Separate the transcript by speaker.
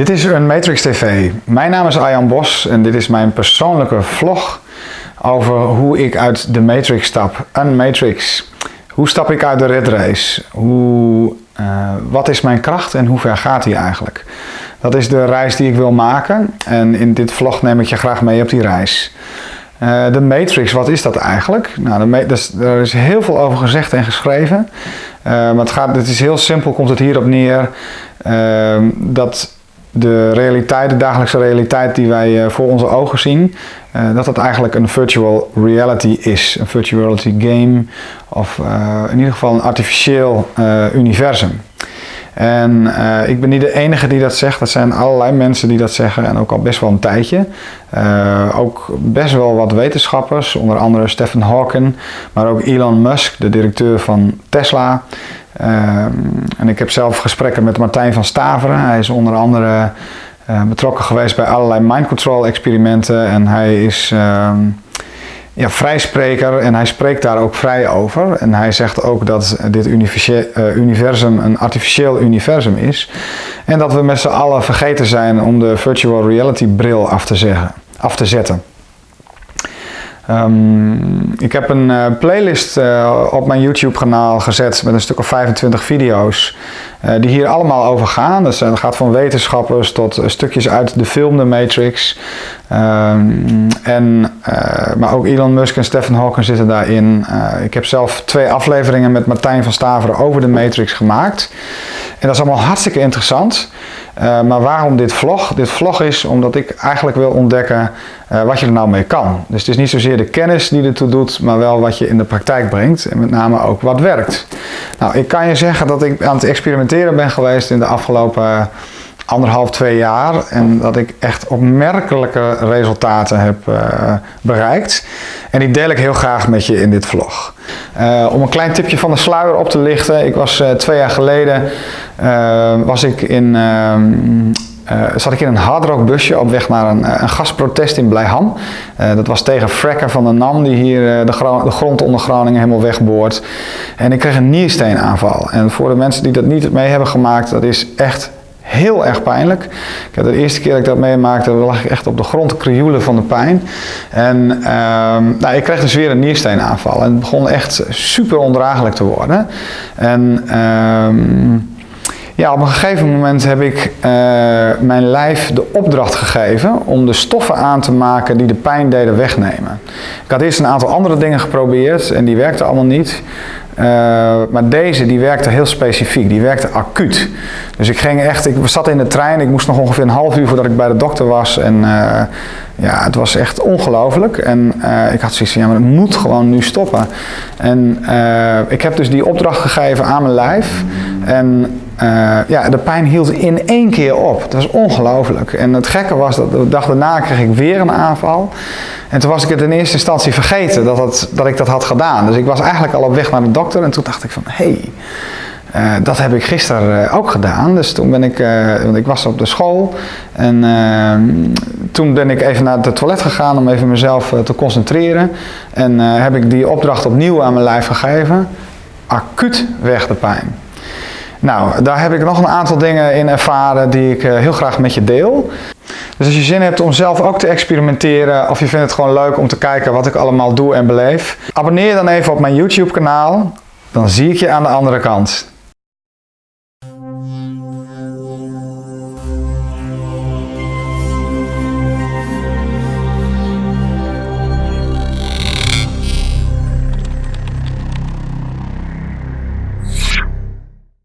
Speaker 1: Dit is een Matrix TV. Mijn naam is Arjan Bos en dit is mijn persoonlijke vlog over hoe ik uit de Matrix stap. Een Matrix. Hoe stap ik uit de red race? Hoe, uh, wat is mijn kracht en hoe ver gaat die eigenlijk? Dat is de reis die ik wil maken en in dit vlog neem ik je graag mee op die reis. Uh, de Matrix, wat is dat eigenlijk? Nou, dus, er is heel veel over gezegd en geschreven. Uh, maar het, gaat, het is heel simpel, komt het hierop neer dat de realiteit, de dagelijkse realiteit die wij eh, voor onze ogen zien, uh, dat dat eigenlijk een virtual reality is. Een virtual reality game of uh, in ieder geval een artificieel universum. En ik ben niet de enige die dat zegt, dat zijn allerlei mensen die dat zeggen en ook al best wel een tijdje. ook best wel wat wetenschappers, onder andere Stephen Hawking, maar ook Elon Musk, de directeur van Tesla. Ehm, en ik heb zelf gesprekken met Martijn van Staveren. Hij is onder andere uh, betrokken geweest bij allerlei mind control experimenten. En hij is uh, ja, vrijspreker en hij spreekt daar ook vrij over. En hij zegt ook dat dit uh, universum een artificieel universum is. En dat we met z'n allen vergeten zijn om de virtual reality bril af te, zeggen, af te zetten. Um, ik heb een uh, playlist uh, op mijn YouTube kanaal gezet met een stuk of 25 video's uh, die hier allemaal over gaan. Dus dat gaat van wetenschappers tot stukjes uit de film The Matrix. Um, en, maar ook Elon Musk en Stephen Hawking zitten daarin. ik heb zelf twee afleveringen met Martijn van Staveren over de Matrix gemaakt. En dat is allemaal hartstikke interessant. Uh, maar waarom dit vlog? Dit vlog is omdat ik eigenlijk wil ontdekken uh, wat je er nou mee kan. Dus het is niet zozeer de kennis die ertoe doet, maar wel wat je in de praktijk brengt. En met name ook wat werkt. Nou, ik kan je zeggen dat ik aan het experimenteren ben geweest in de afgelopen anderhalf, twee jaar. En dat ik echt opmerkelijke resultaten heb uh, bereikt. En die deel ik heel graag met je in dit vlog. Om een klein tipje van de sluier op te lichten. Ik was uh, twee jaar geleden was ik in, ehm, zat ik in een hardrock busje op weg naar een, een gasprotest in Blijham. dat was tegen fracker van de NAM die hier de, grond onder Groningen helemaal wegboort. En ik kreeg een niersteenaanval. En voor de mensen die dat niet mee hebben gemaakt, dat is echt heel erg pijnlijk. Ik heb de eerste keer dat ik dat meemaakte, lag ik echt op de grond krioelen van de pijn. En ehm, nou, ik kreeg dus weer een niersteenaanval. En het begon echt super ondraaglijk te worden. En ehm, ja, op een gegeven moment heb ik uh, mijn lijf de opdracht gegeven om de stoffen aan te maken die de pijn deden wegnemen. Ik had eerst een aantal andere dingen geprobeerd en die werkten allemaal niet. Uh, maar deze die werkte heel specifiek, die werkte acuut. Dus ik ging echt, ik zat in de trein, ik moest nog ongeveer een half uur voordat ik bij de dokter was. En uh, ja, het was echt ongelooflijk. En ik had zoiets van, ja, maar het moet gewoon nu stoppen. En ik heb dus die opdracht gegeven aan mijn lijf. En ja, de pijn hield in één keer op. Dat was ongelooflijk. En het gekke was dat de dag daarna kreeg ik weer een aanval. En toen was ik het in eerste instantie vergeten dat, dat ik dat had gedaan. Dus ik was eigenlijk al op weg naar de dokter en toen dacht ik van, hé, hey, uh, dat heb ik gisteren uh, ook gedaan. Dus toen ben ik, want ik was op de school en toen ben ik even naar het toilet gegaan om even mezelf te concentreren. En heb ik die opdracht opnieuw aan mijn lijf gegeven. Acuut weg de pijn. Nou, daar heb ik nog een aantal dingen in ervaren die ik eh, heel graag met je deel. Dus als je zin hebt om zelf ook te experimenteren of je vindt het gewoon leuk om te kijken wat ik allemaal doe en beleef, abonneer je dan even op mijn YouTube kanaal. Dan zie ik je aan de andere kant.